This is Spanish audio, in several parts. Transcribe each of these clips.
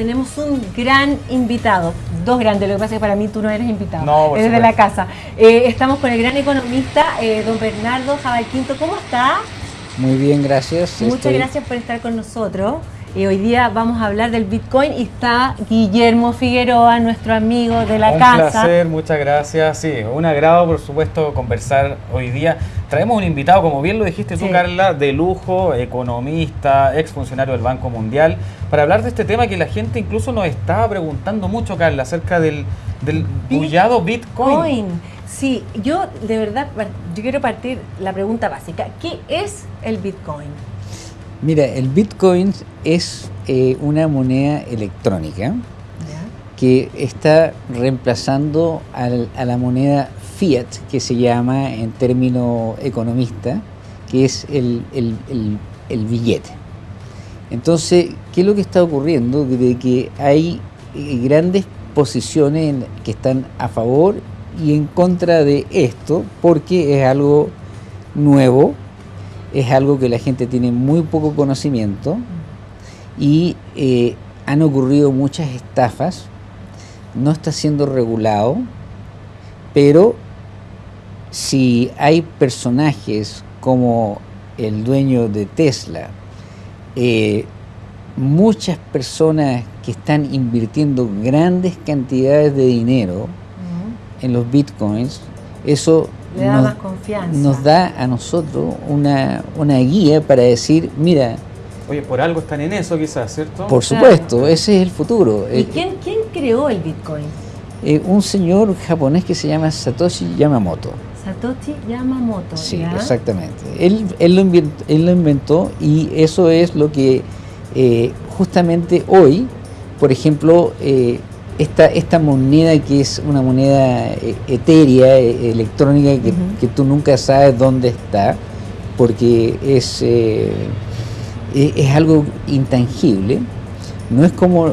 tenemos un gran invitado, dos grandes, lo que pasa es que para mí tú no eres invitado, No, eres de la casa. Eh, estamos con el gran economista, eh, don Bernardo Jabalquinto, ¿cómo está? Muy bien, gracias. Muchas Estoy- gracias por estar con nosotros. Eh, hoy día vamos a hablar del Bitcoin y está Guillermo Figueroa, nuestro amigo de la un casa. placer, muchas gracias. Sí, un agrado, por supuesto, conversar hoy día. Traemos un invitado, como bien lo dijiste tú, Sí. Carla, de lujo, economista, exfuncionario del Banco Mundial, para hablar de este tema que la gente incluso nos estaba preguntando mucho, Carla, acerca del, del bullado Bitcoin. Bitcoin. Sí, yo de verdad, yo quiero partir la pregunta básica. ¿Qué es el Bitcoin? Mira, el Bitcoin es eh, una moneda electrónica que está reemplazando al- a la moneda fiat, que se llama en término economista, que es el, el- el- el billete. Entonces, ¿qué es lo que está ocurriendo? De que hay eh, grandes posiciones que están a favor y en contra de esto, porque es algo nuevo, es algo que la gente tiene muy poco conocimiento y eh, han ocurrido muchas estafas, no está siendo regulado, pero si hay personajes como el dueño de Tesla, eh, muchas personas que están invirtiendo grandes cantidades de dinero en los bitcoins, eso Le da nos, más confianza. nos da a nosotros una, una guía para decir, mira, Oye, por algo están en eso quizás, ¿cierto? por Claro. supuesto, ese es el futuro. ¿Y Eh, quién, quién creó el Bitcoin? eh, un señor japonés que se llama Satoshi Yamamoto. Satoshi Yamamoto. Sí, ¿ya? exactamente. Él, él, lo inventó, él lo inventó y eso es lo que eh, justamente hoy, por ejemplo, eh, esta, esta moneda que es una moneda eh, etérea, eh, electrónica, que, que tú nunca sabes dónde está, porque es, eh, e- es algo intangible. No es como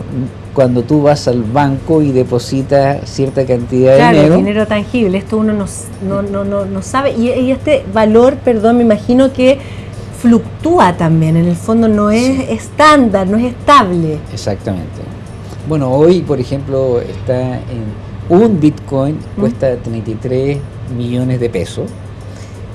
cuando tú vas al banco y depositas cierta cantidad de Claro, dinero. dinero tangible, esto uno no, no, no, no, no sabe. Y, y este valor, perdón, me imagino que fluctúa también, en el fondo no es estándar, no es estable. Exactamente. Bueno, hoy, por ejemplo, está en un Bitcoin cuesta 33 millones de pesos.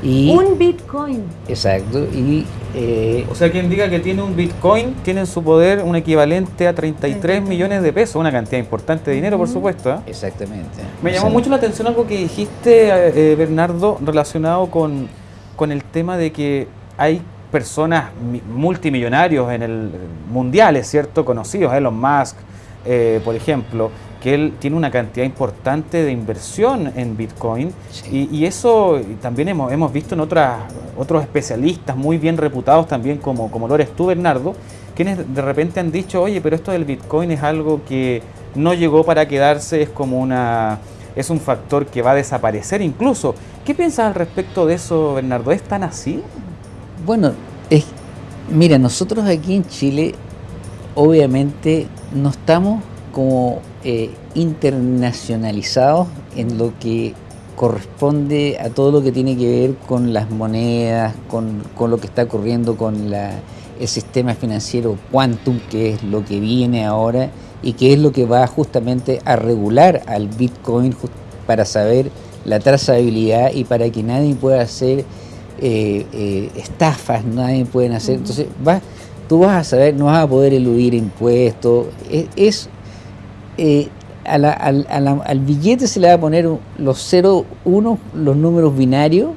Y, Un Bitcoin. exacto. Y eh, O sea, quien diga que tiene un Bitcoin tiene en su poder un equivalente a 33 millones de pesos, una cantidad importante de dinero, por supuesto. ¿eh? exactamente. Me llamó sea, mucho la atención algo que dijiste, eh, Bernardo, relacionado con, con el tema de que hay personas mi- multimillonarios en el mundiales, ¿cierto? Conocidos, Elon Musk, eh, por ejemplo, que él tiene una cantidad importante de inversión en Bitcoin Sí. y, y eso también hemos, hemos visto en otras, otros especialistas muy bien reputados también como, como lo eres tú, Bernardo, quienes de repente han dicho, oye, pero esto del Bitcoin es algo que no llegó para quedarse, es como una... es un factor que va a desaparecer incluso. ¿Qué piensas al respecto de eso, Bernardo? ¿Es tan así? Bueno, es, mira, nosotros aquí en Chile, obviamente, no estamos como eh, internacionalizados en lo que corresponde a todo lo que tiene que ver con las monedas, con, con lo que está ocurriendo con la, el sistema financiero quantum, que es lo que viene ahora y que es lo que va justamente a regular al Bitcoin para saber la trazabilidad y para que nadie pueda hacer eh, eh, estafas, nadie pueden hacer. Entonces, vas, tú vas a saber, no vas a poder eludir impuestos. Es, es, eh, a la- al, a la- al billete se le va a poner los 0, 1, los números binarios,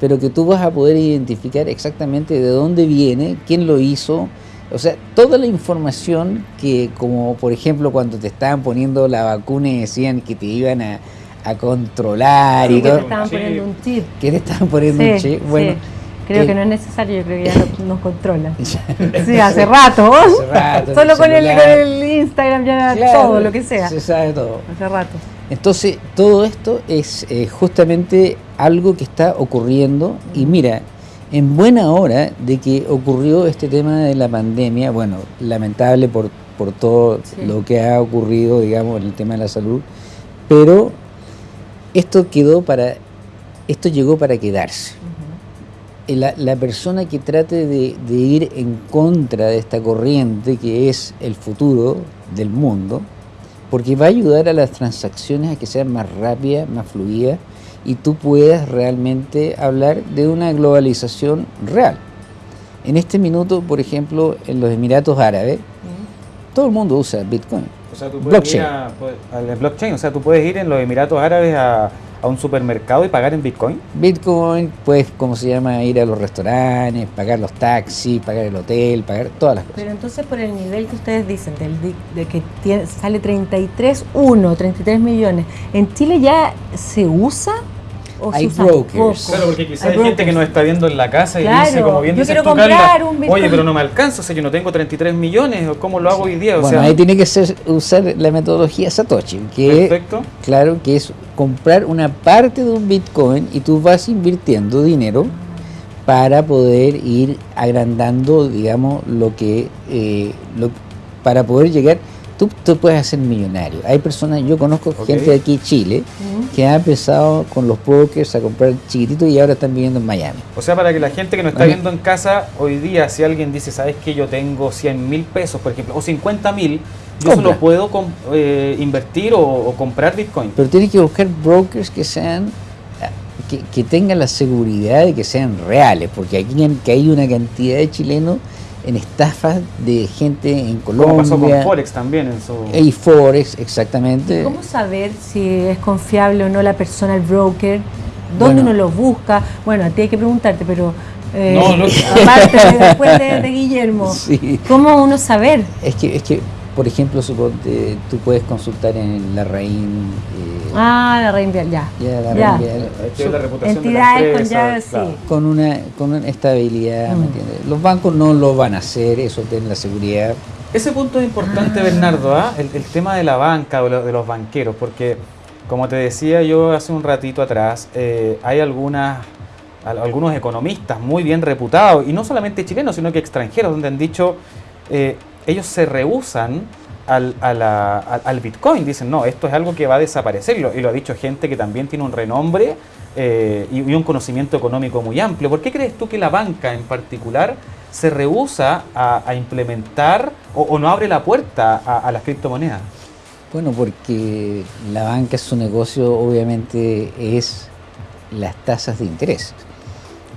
pero que tú vas a poder identificar exactamente de dónde viene, quién lo hizo. O sea, toda la información que, como por ejemplo, cuando te estaban poniendo la vacuna y decían que te iban a, a controlar y Que te todo, estaban chip. poniendo un chip. que te estaban poniendo un chip. Bueno, sí. Creo eh, que no es necesario, yo creo que ya nos controla. Sí, hace rato. Hace rato, Solo el con el, con el Instagram ya Claro, todo, lo que sea. Se sabe todo. Hace rato. Entonces, todo esto es eh, justamente algo que está ocurriendo y mira, en buena hora de que ocurrió este tema de la pandemia, bueno, lamentable por, por todo Sí. lo que ha ocurrido, digamos, en el tema de la salud, pero esto quedó para, esto llegó para quedarse. La, la persona que trate de, de ir en contra de esta corriente que es el futuro del mundo, porque va a ayudar a las transacciones a que sean más rápidas, más fluidas y tú puedas realmente hablar de una globalización real. En este minuto, por ejemplo, en los Emiratos Árabes, todo el mundo usa Bitcoin. O sea, tú puedes ir Blockchain. a- puedes- al blockchain, o sea, tú puedes ir en los Emiratos Árabes a, a un supermercado y pagar en Bitcoin. Bitcoin, puedes, ¿cómo se llama? Ir a los restaurantes, pagar los taxis, pagar el hotel, pagar todas las cosas. Pero entonces por el nivel que ustedes dicen, del, de que tiene- sale 33, 1, 33 millones, ¿en Chile ya se usa? ¿O Hay brokers. poco? Claro, porque quizás hay, Hay gente que nos está viendo en la casa y Claro, dice, como bien yo dices quiero tú, comprar Carla, un Bitcoin. oye, pero no me alcanza, o sea, yo no tengo 33 millones, o ¿cómo lo hago hoy día? O bueno, sea, ahí tiene que ser, usar la metodología Satoshi, que perfecto. claro que es comprar una parte de un Bitcoin y tú vas invirtiendo dinero para poder ir agrandando, digamos, lo que, eh, lo- para poder llegar, tú te puedes hacer millonario. Hay personas, yo conozco gente de aquí en Chile que ha empezado con los brokers a comprar chiquititos y ahora están viviendo en Miami. O sea, para que la gente que nos está Vale. viendo en casa, hoy día, si alguien dice, ¿sabes que Yo tengo 100 mil pesos, por ejemplo, o 50 mil, yo Compra. solo puedo eh, invertir o, o comprar Bitcoin. Pero tienes que buscar brokers que sean que, que tengan la seguridad de que sean reales, porque aquí en- que hay una cantidad de chilenos en estafas de gente en Como pasó con Colombia, Forex también en su... y Forex, exactamente. ¿Cómo saber si es confiable o no la persona, el broker? ¿Dónde Bueno. uno lo busca? Bueno, a ti hay que preguntarte, pero eh, No, no. aparte de- después de, de Guillermo, Sí. ¿cómo uno saber? Es que, es que, por ejemplo, suponte, tú puedes consultar en la RAIN, eh, Ah, la ya. ya ya. RAIN Vial, que ver la reputación de la Entidades con ya, claro. sí. con una, con una estabilidad, Mm. ¿me entiendes? Los bancos no lo van a hacer, eso tienen la seguridad. Ese punto es importante, Ah. Bernardo, ¿ah? el, el tema de la banca o lo- de los banqueros, porque como te decía yo hace un ratito atrás, eh, hay algunas, al- algunos economistas muy bien reputados, y no solamente chilenos, sino que extranjeros, donde han dicho, eh, ellos se rehusan al, a la- al- al Bitcoin, dicen, no, esto es algo que va a desaparecer, y lo, y lo ha dicho gente que también tiene un renombre eh, y, y un conocimiento económico muy amplio. ¿Por qué crees tú que la banca en particular se rehúsa a, a implementar o, o no abre la puerta a, a las criptomonedas? Bueno, porque la banca, su negocio obviamente es las tasas de interés.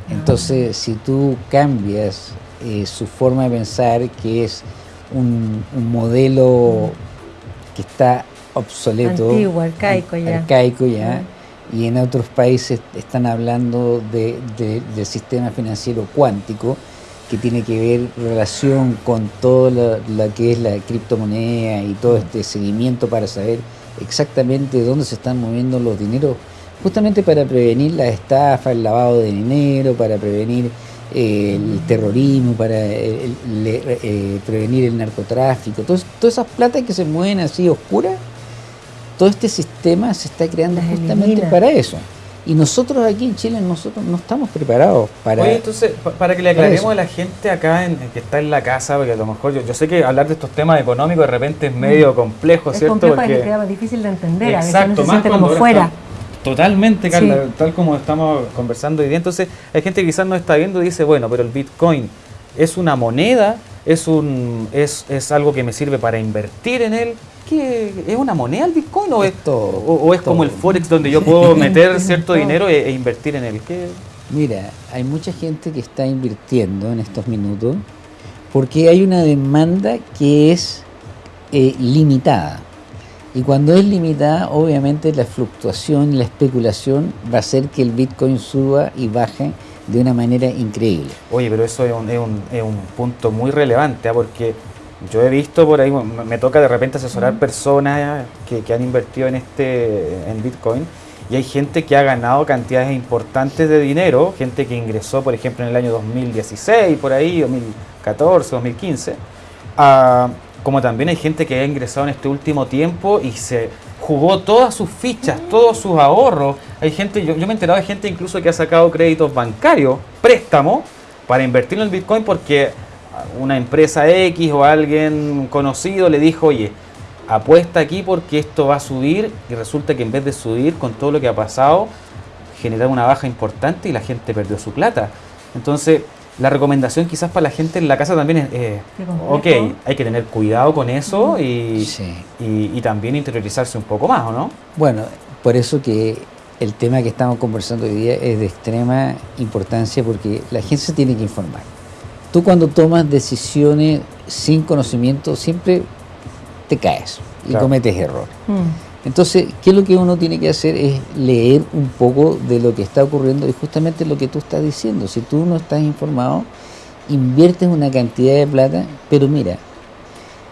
Entonces, si tú cambias eh, su forma de pensar, que es un, un modelo que está obsoleto, Antiguo, arcaico ar- ya. arcaico ya, y en otros países están hablando de- de- del sistema financiero cuántico, que tiene que ver relación con todo lo, lo que es la criptomoneda y todo este seguimiento para saber exactamente dónde se están moviendo los dineros, justamente para prevenir la estafa, el lavado de dinero, para prevenir el terrorismo, para el- eh, prevenir el narcotráfico, Entonces, todas esas platas que se mueven así oscuras, todo este sistema se está creando Las justamente elimina. para eso. Y nosotros aquí en Chile, nosotros no estamos preparados para... Oye, entonces, pa- para que le aclaremos eso. a la gente acá en, que está en la casa, porque a lo mejor yo, yo sé que hablar de estos temas económicos de repente es medio complejo, Mm. Es ¿cierto? complejo Porque- queda difícil de entender, a veces Exacto, uno se siente como fuera. está- Totalmente, Carla, Sí. tal como estamos conversando hoy día. Entonces, hay gente que quizás no está viendo y dice, bueno, pero el Bitcoin es una moneda, es un es, es algo que me sirve para invertir en él. ¿Qué, ¿Es una moneda el Bitcoin o es, Es todo, o, o es todo. como el Forex donde yo puedo meter cierto dinero e, e invertir en él? ¿Qué? Mira, hay mucha gente que está invirtiendo en estos minutos porque hay una demanda que es eh, limitada. Y cuando es limitada, obviamente la fluctuación la especulación va a hacer que el Bitcoin suba y baje de una manera increíble. Oye, pero eso es un, es un, es un punto muy relevante, ¿ah? porque yo he visto por ahí, me toca de repente asesorar personas que, que han invertido en este en Bitcoin y hay gente que ha ganado cantidades importantes de dinero, gente que ingresó, por ejemplo, en el año 2016, por ahí, 2014, 2015, ah, como también hay gente que ha ingresado en este último tiempo y se jugó todas sus fichas, todos sus ahorros. Hay gente, yo, yo me he enterado de gente incluso que ha sacado créditos bancarios, préstamos, para invertir en el Bitcoin porque una empresa X o alguien conocido le dijo, oye, apuesta aquí porque esto va a subir y resulta que en vez de subir con todo lo que ha pasado, generar una baja importante y la gente perdió su plata. Entonces, la recomendación quizás para la gente en la casa también es, eh, ok, hay que tener cuidado con eso y, y, y, también interiorizarse un poco más, ¿o no? Bueno, por eso que el tema que estamos conversando hoy día es de extrema importancia porque la gente se tiene que informar. Tú cuando tomas decisiones sin conocimiento siempre te caes y cometes error. Mm. Entonces, ¿qué es lo que uno tiene que hacer? Es leer un poco de lo que está ocurriendo y justamente lo que tú estás diciendo. Si tú no estás informado, inviertes una cantidad de plata, pero mira,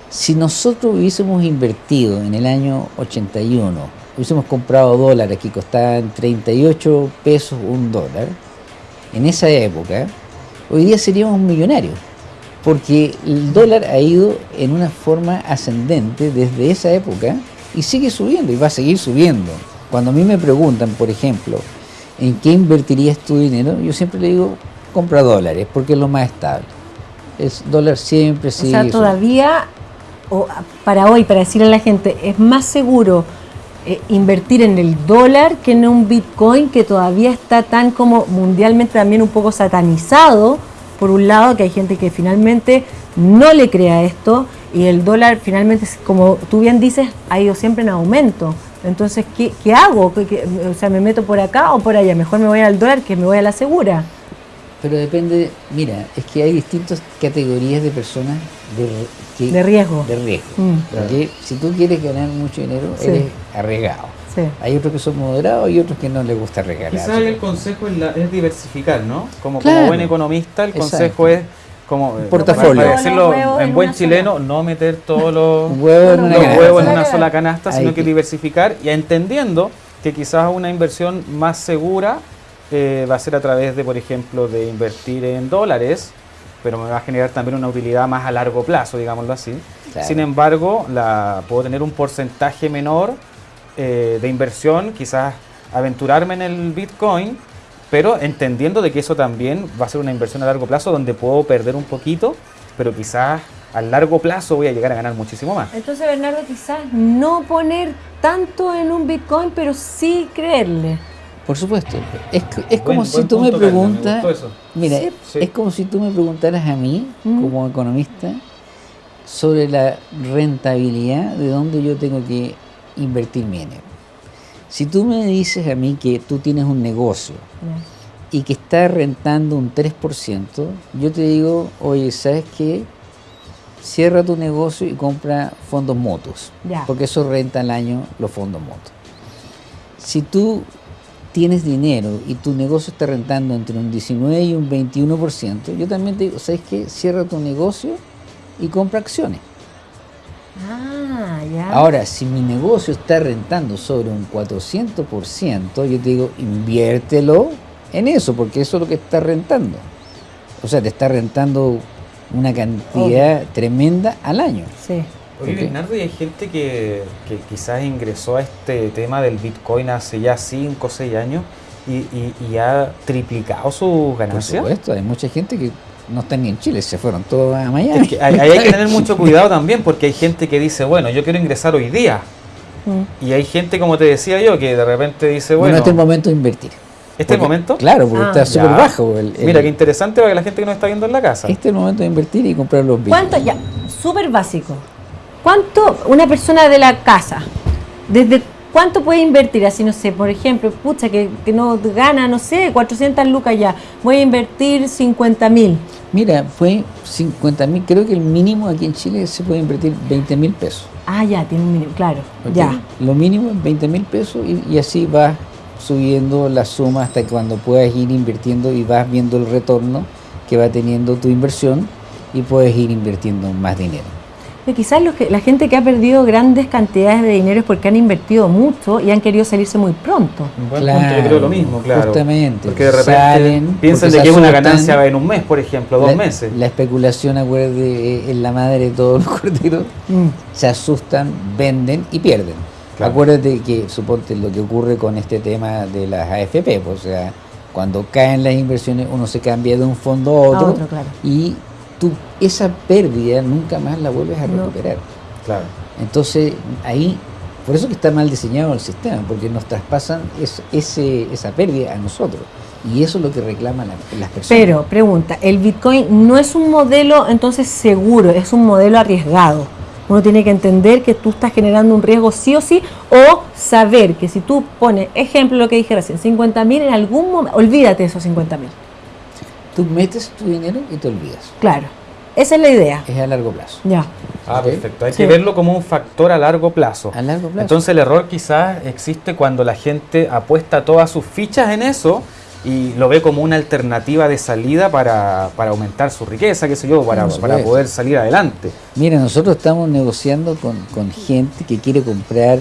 si nosotros hubiésemos invertido en el año 81, hubiésemos comprado dólares que costaban 38 pesos un dólar, en esa época, hoy día seríamos millonarios porque el dólar ha ido en una forma ascendente desde esa época y sigue subiendo y va a seguir subiendo. Cuando a mí me preguntan, por ejemplo, ¿en qué invertirías tu dinero? Yo siempre le digo, compra dólares, porque es lo más estable. El dólar siempre sigue. O sea, todavía, o para hoy, para decirle a la gente, es más seguro eh, invertir en el dólar que en un Bitcoin que todavía está tan como mundialmente también un poco satanizado por un lado, que hay gente que finalmente no le crea esto y el dólar finalmente, como tú bien dices, ha ido siempre en aumento. Entonces, ¿qué, qué hago? o sea, ¿me meto por acá o por allá? Mejor me voy al dólar que me voy a la segura. Pero depende, mira, es que hay distintas categorías de personas de, de riesgo. De riesgo. Mm. Porque si tú quieres ganar mucho dinero, eres arriesgado. Hay otros que son moderados y otros que no les gusta regalar. Quizás el consejo es, diversificar, ¿no? Como, como buen economista, el consejo es como eh, portafolio. Para decirlo en, buen chileno, no meter todos los, huevos en una, sola canasta, sino que, diversificar y entendiendo que quizás una inversión más segura eh, va a ser a través de, por ejemplo, de invertir en dólares, pero me va a generar también una utilidad más a largo plazo, digámoslo así. Sin embargo, la, puedo tener un porcentaje menor eh, de inversión, quizás aventurarme en el Bitcoin, pero entendiendo de que eso también va a ser una inversión a largo plazo donde puedo perder un poquito, pero quizás a largo plazo voy a llegar a ganar muchísimo más. Entonces, Bernardo, quizás no poner tanto en un Bitcoin, pero sí creerle. Por supuesto. Es, es como si tú me preguntas, mira, es como si tú me preguntaras a mí, mm. como economista, sobre la rentabilidad de dónde yo tengo que invertir mi dinero. Si tú me dices a mí que tú tienes un negocio y que está rentando un 3%, yo te digo, oye, ¿sabes qué? Cierra tu negocio y compra fondos motos, porque eso renta al año los fondos motos. Si tú tienes dinero y tu negocio está rentando entre un 19 y un 21%, yo también te digo, ¿sabes qué? Cierra tu negocio y compra acciones. Ah, ya. Ahora, si mi negocio está rentando sobre un 400%, yo te digo, inviértelo en eso, porque eso es lo que está rentando. O sea, te está rentando una cantidad tremenda al año. Sí. Oye, Bernardo, y hay gente que, que, quizás ingresó a este tema del Bitcoin hace ya 5 o 6 años y, y, ha triplicado sus ganancias. Por supuesto, hay mucha gente que no están ni en Chile, se fueron todos a Miami. hay, que tener mucho cuidado también porque hay gente que dice, bueno, yo quiero ingresar hoy día. Mm. Y hay gente, como te decía yo, que de repente dice, bueno... este es el momento de invertir. ¿Este es el momento? Claro, porque está ah. súper bajo. Mira, qué interesante para que la gente que nos está viendo en la casa. Este es el momento de invertir y comprar los bienes. ¿Cuánto? Ya, súper básico. ¿Cuánto una persona de la casa, desde ¿Cuánto puede invertir? Así, no sé, por ejemplo, pucha, que, que no gana, no sé, 400 lucas ya. Voy a invertir 50 mil. Mira, fue 50 mil, creo que el mínimo aquí en Chile se puede invertir 20 mil pesos. Ah, ya, tiene un mínimo, claro, ya. Lo mínimo es 20 mil pesos y, así vas subiendo la suma hasta cuando puedas ir invirtiendo y vas viendo el retorno que va teniendo tu inversión y puedes ir invirtiendo más dinero quizás que, la gente que ha perdido grandes cantidades de dinero es porque han invertido mucho y han querido salirse muy pronto. claro, yo creo lo mismo, claro. Justamente. Porque de repente piensan de que es una ganancia en un mes, por ejemplo, dos meses. La especulación, acuérdate, es la madre de todos los corderos. Mm. Se asustan, venden y pierden. Acuérdate que, suponte, lo que ocurre con este tema de las AFP, pues, o sea, cuando caen las inversiones uno se cambia de un fondo a otro, y tú esa pérdida nunca más la vuelves a recuperar. Claro. Entonces, ahí, por eso que está mal diseñado el sistema, porque nos traspasan ese, esa pérdida a nosotros. Y eso es lo que reclaman las personas. Pero, pregunta, ¿el Bitcoin no es un modelo entonces seguro, es un modelo arriesgado? Uno tiene que entender que tú estás generando un riesgo sí o sí, o saber que si tú pones, ejemplo lo que dije recién, 50 mil en algún momento, olvídate de esos 50 mil. Tú metes tu dinero y te olvidas. Claro, esa es la idea. Es a largo plazo. Ya. Ah, perfecto. Hay Sí. que verlo como un factor a largo plazo. A largo plazo. Entonces el error quizás existe cuando la gente apuesta todas sus fichas en eso y lo ve como una alternativa de salida para, para aumentar su riqueza, qué sé yo, para, para poder salir adelante. Mira, nosotros estamos negociando con, con gente que quiere comprar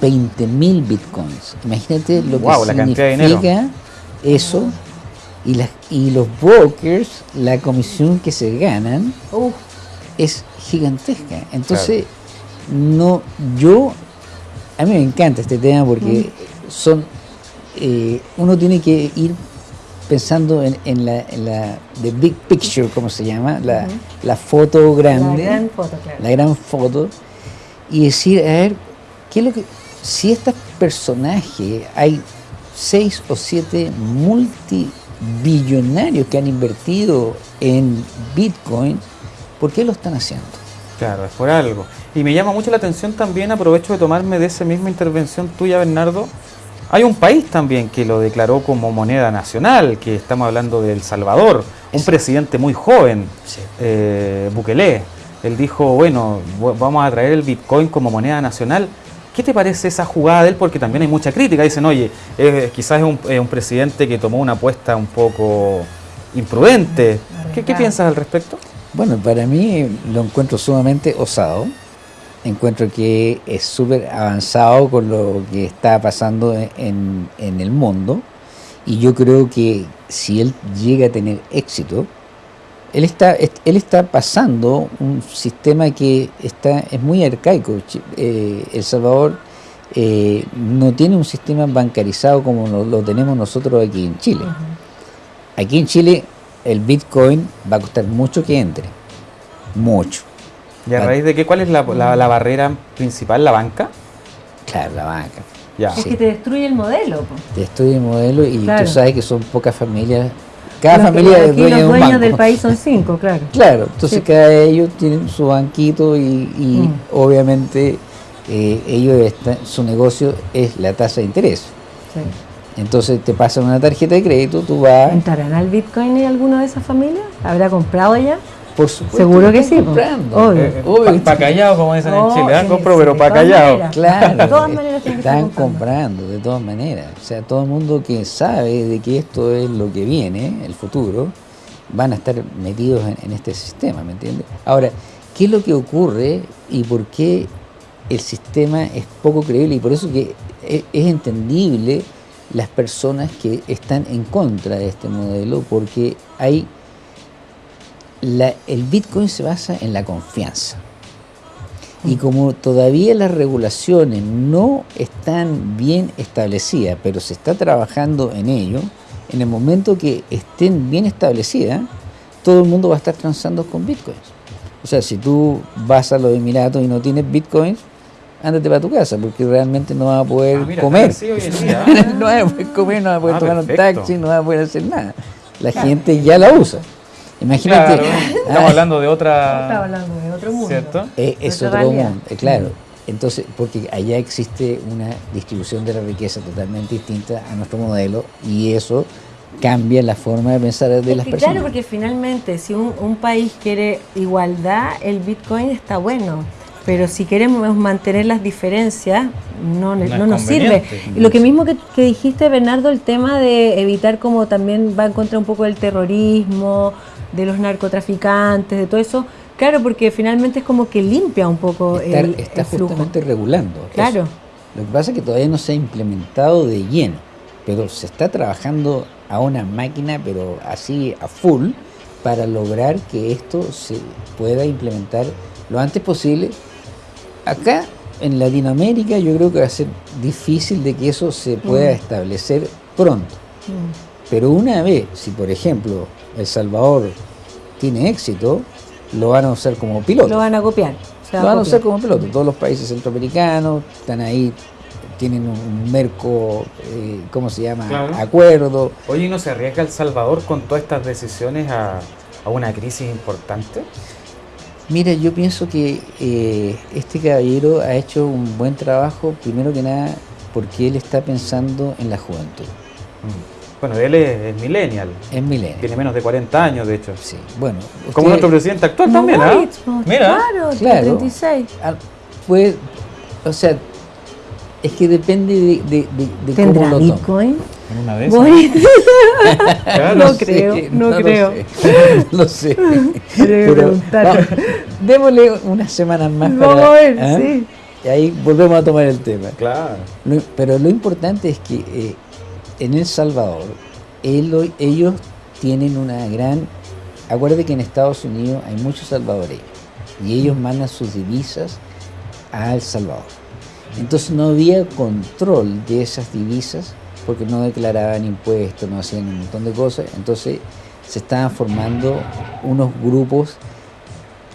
20 mil bitcoins. Imagínate lo que la cantidad de significa eso y, las, y los brokers, la comisión que se ganan es gigantesca. Entonces, no, yo, a mí me encanta este tema porque son, eh, uno tiene que ir pensando en, en la, en la the big picture, como se llama, la, la foto grande, la gran foto, claro. la gran foto, y decir, a ver, ¿qué es lo que, si estos personajes, hay seis o siete multibillonarios que han invertido en Bitcoin, ¿por qué lo están haciendo? Claro, es por algo. Y me llama mucho la atención también, aprovecho de tomarme de esa misma intervención tuya, Bernardo. Hay un país también que lo declaró como moneda nacional, que estamos hablando de El Salvador, un Es- presidente muy joven, eh, Bukele. Él dijo, bueno, vamos a traer el Bitcoin como moneda nacional. ¿Qué te parece esa jugada de él? Porque también hay mucha crítica. Dicen, oye, eh, quizás es un, es un presidente que tomó una apuesta un poco imprudente. ¿Qué, piensas al respecto? Bueno, para mí lo encuentro sumamente osado. Encuentro que es súper avanzado con lo que está pasando en, en el mundo. Y yo creo que si él llega a tener éxito, él está, est- él está pasando un sistema que está, es muy arcaico. Eh, el Salvador eh, no tiene un sistema bancarizado como lo, lo tenemos nosotros aquí en Chile. Aquí en Chile el Bitcoin va a costar mucho que entre. Mucho. ¿Y a raíz de qué? ¿Cuál es la, la- la barrera principal? ¿La banca? Claro, la banca. Ya. Es Sí. que te destruye el modelo. Te estudia el modelo y Claro. tú sabes que son pocas familias. Cada Los- familia es dueña de los un dueños del país son cinco, claro. Claro, entonces Sí. cada ellos tienen su banquito y, y Mm. obviamente eh, ellos están- su negocio es la tasa de interés. Sí. Entonces te pasan una tarjeta de crédito, tú vas, ¿Entrarán al Bitcoin en alguna de esas familias? ¿Habrá comprado ya? Por supuesto, Seguro que sí, comprando. Obvio. Eh, Obvio pa, que pa' callado, como dicen Oh, en Chile. ¿ah? sí, Compro, sí, pero de pa' todas callado. maneras. Claro, De todas maneras están comprando. comprando de todas maneras. O sea, todo el mundo que sabe de que esto es lo que viene, el futuro, van a estar metidos en, en este sistema, ¿me entiendes? Ahora, ¿qué es lo que ocurre y por qué el sistema es poco creíble? Y por eso que es, es entendible las personas que están en contra de este modelo, porque hay la- el Bitcoin se basa en la confianza. Y como todavía las regulaciones no están bien establecidas, pero se está trabajando en ello, en el momento que estén bien establecidas, todo el mundo va a estar transando con bitcoins. O sea, si tú vas a los Emiratos y no tienes bitcoins, ándate para tu casa, porque realmente no vas a poder Ah, mira, comer. está así hoy en día. no vas a poder comer, no vas a poder Ah, tomar un taxi, no vas a poder hacer nada. La gente ya la usa. Imagínate. Claro, ah, estamos hablando de otra. hablando de otro mundo. ¿Cierto? eh, es otro realidad. mundo, eh, claro. Entonces, porque allá existe una distribución de la riqueza totalmente distinta a nuestro modelo y eso cambia la forma de pensar de Es las que personas. Claro, porque finalmente si un, un país quiere igualdad, el Bitcoin está bueno. Pero si queremos mantener las diferencias, no, nos sirve. Y lo que mismo que, que dijiste, Bernardo, el tema de evitar como también va en contra un poco del terrorismo, de los narcotraficantes, de todo eso. Claro, porque finalmente es como que limpia un poco está, el, está el flujo. justamente regulando. eso. Claro. Lo que pasa es que todavía no se ha implementado de lleno, pero se está trabajando a una máquina, pero así a full, para lograr que esto se pueda implementar lo antes posible. Acá en Latinoamérica yo creo que va a ser difícil de que eso se pueda Mm. establecer pronto. Mm. Pero una vez, si por ejemplo El Salvador tiene éxito, lo van a usar como piloto. Lo van a copiar. se va Lo van a copiar. usar como piloto. Todos los países centroamericanos están ahí tienen un merco, eh, ¿cómo se llama? Claro. Acuerdo. Oye, ¿y no se arriesga El Salvador con todas estas decisiones a, a una crisis importante? Mira, yo pienso que eh, este caballero ha hecho un buen trabajo, primero que nada, porque él está pensando en la juventud. Mm. Bueno, él es, es millennial, Es milenio. tiene menos de 40 años, de hecho. Sí, bueno. Como nuestro presidente actual también, ¿ah? Pues, Mira. Claro, tiene Claro. 36. Ah, Fue, o sea, es que depende de, de- de- de cómo ¿Tendrá lo tome. Bitcoin? En una vez. Claro. No sé, creo, no lo creo. sé, No sé. Que preguntar. vamos, démosle unas semanas más Vamos para- a ver, ¿ah? sí. Y ahí volvemos a tomar el tema. Claro. Lo- pero lo importante es que eh, en El Salvador él- ellos tienen una gran... Acuérdate que en Estados Unidos hay muchos salvadoreños y ellos mandan sus divisas a El Salvador. Entonces no había control de esas divisas porque no declaraban impuestos, no hacían un montón de cosas. Entonces se estaban formando unos grupos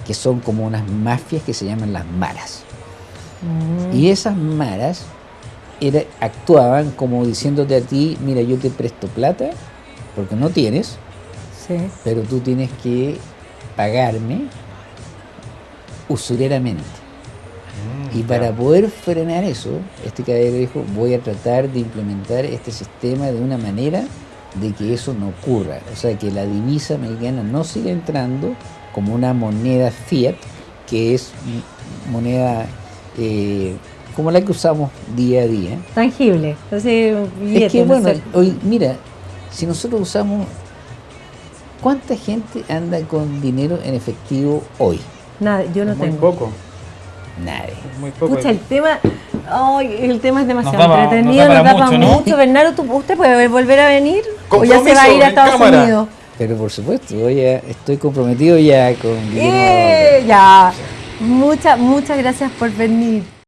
que son como unas mafias que se llaman las maras. Y esas maras era- actuaban como diciéndote a ti, mira, yo te presto plata, porque no tienes, Sí. pero tú tienes que pagarme usureramente. Mm, Y para poder frenar eso, este caballero dijo, voy a tratar de implementar este sistema de una manera de que eso no ocurra. O sea, que la divisa mexicana no siga entrando como una moneda fiat, que es moneda eh, como la que usamos día a día. Tangible. Entonces, un Es billete, que no bueno, sé. hoy, mira, si nosotros usamos, ¿cuánta gente anda con dinero en efectivo hoy? Nada, yo no muy tengo. poco. Nadie. Muy poco. Pucha, el tema, ay, el tema es demasiado Nos daba- entretenido, nos nos da para mucho, mucho. ¿no? Bernardo, ¿tú- ¿usted puede volver a venir? ¿O ya se va a ir a Estados cámara. Unidos? Pero por supuesto, yo ya estoy comprometido ya con ¡Eh! Ya. Muchas, muchas gracias por venir.